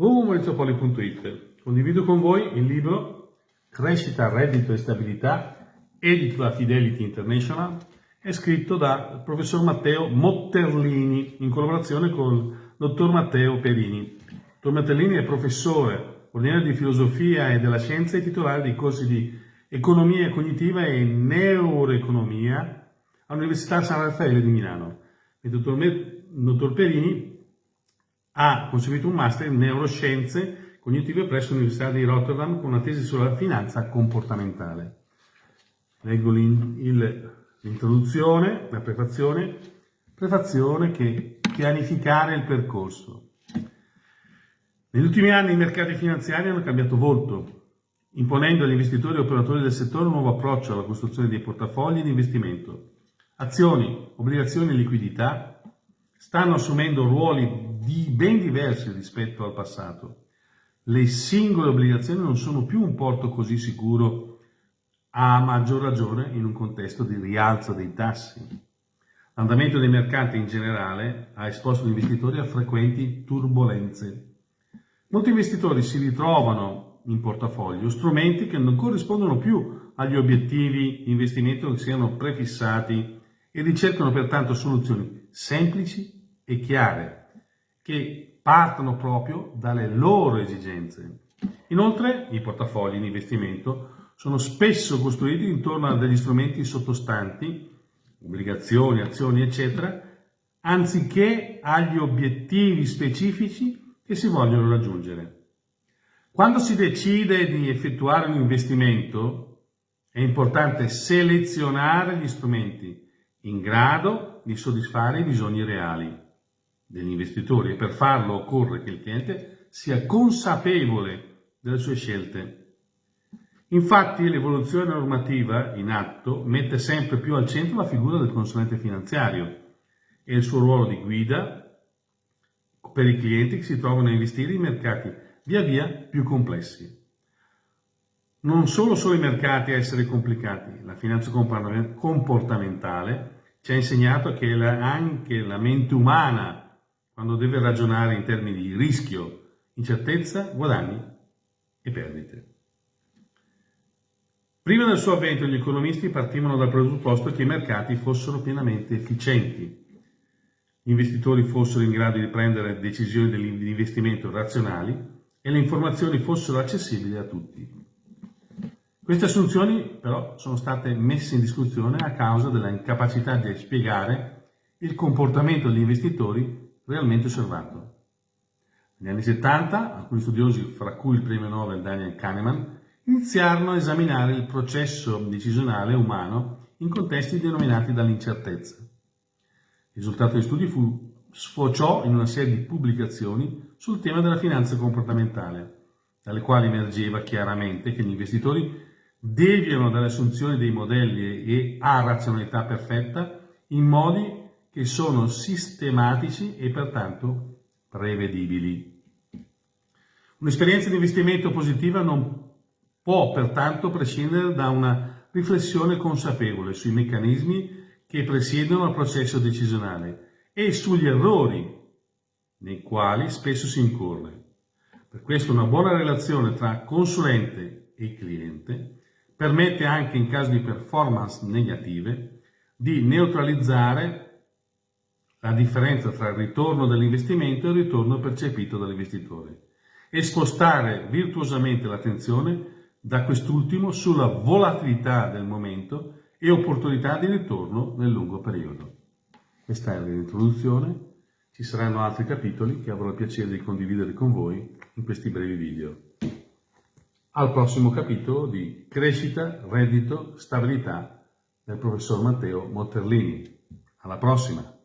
www.maurizopoli.it Condivido con voi il libro Crescita, reddito e stabilità, edito da Fidelity International, è scritto dal professor Matteo Motterlini in collaborazione con il dottor Matteo Perini. Il dottor Motterlini è professore ordinario di filosofia e della scienza e titolare dei corsi di economia cognitiva e neuroeconomia all'Università San Raffaele di Milano. Il dottor, dottor Perini ha conseguito un master in neuroscienze cognitive presso l'Università di Rotterdam con una tesi sulla finanza comportamentale. Leggo l'introduzione, la prefazione, prefazione che pianificare il percorso. Negli ultimi anni i mercati finanziari hanno cambiato volto, imponendo agli investitori e operatori del settore un nuovo approccio alla costruzione dei portafogli di investimento. Azioni, obbligazioni e liquidità stanno assumendo ruoli di ben diversi rispetto al passato. Le singole obbligazioni non sono più un porto così sicuro, a maggior ragione in un contesto di rialzo dei tassi. L'andamento dei mercati in generale ha esposto gli investitori a frequenti turbulenze. Molti investitori si ritrovano in portafoglio strumenti che non corrispondono più agli obiettivi di investimento che siano prefissati e ricercano pertanto soluzioni semplici e chiare che partono proprio dalle loro esigenze. Inoltre i portafogli in investimento sono spesso costruiti intorno a degli strumenti sottostanti, obbligazioni, azioni, eccetera, anziché agli obiettivi specifici che si vogliono raggiungere. Quando si decide di effettuare un investimento è importante selezionare gli strumenti in grado di soddisfare i bisogni reali degli investitori e per farlo occorre che il cliente sia consapevole delle sue scelte. Infatti l'evoluzione normativa in atto mette sempre più al centro la figura del consulente finanziario e il suo ruolo di guida per i clienti che si trovano a investire in mercati via via più complessi. Non solo sono i mercati a essere complicati, la finanza comportamentale ci ha insegnato che anche la mente umana quando deve ragionare in termini di rischio, incertezza, guadagni e perdite. Prima del suo avvento gli economisti partivano dal presupposto che i mercati fossero pienamente efficienti, gli investitori fossero in grado di prendere decisioni di investimento razionali e le informazioni fossero accessibili a tutti. Queste assunzioni però sono state messe in discussione a causa della incapacità di spiegare il comportamento degli investitori realmente osservato. Negli anni 70 alcuni studiosi, fra cui il premio Nobel Daniel Kahneman, iniziarono a esaminare il processo decisionale umano in contesti denominati dall'incertezza. Il risultato degli studi fu, sfociò in una serie di pubblicazioni sul tema della finanza comportamentale, dalle quali emergeva chiaramente che gli investitori deviano dalle assunzioni dei modelli e a razionalità perfetta in modi che sono sistematici e pertanto prevedibili. Un'esperienza di investimento positiva non può pertanto prescindere da una riflessione consapevole sui meccanismi che presiedono al processo decisionale e sugli errori nei quali spesso si incorre. Per questo una buona relazione tra consulente e cliente permette anche in caso di performance negative di neutralizzare la differenza tra il ritorno dell'investimento e il ritorno percepito dall'investitore e spostare virtuosamente l'attenzione da quest'ultimo sulla volatilità del momento e opportunità di ritorno nel lungo periodo. Questa è l'introduzione, ci saranno altri capitoli che avrò il piacere di condividere con voi in questi brevi video. Al prossimo capitolo di Crescita, Reddito, Stabilità del professor Matteo Motterlini. Alla prossima!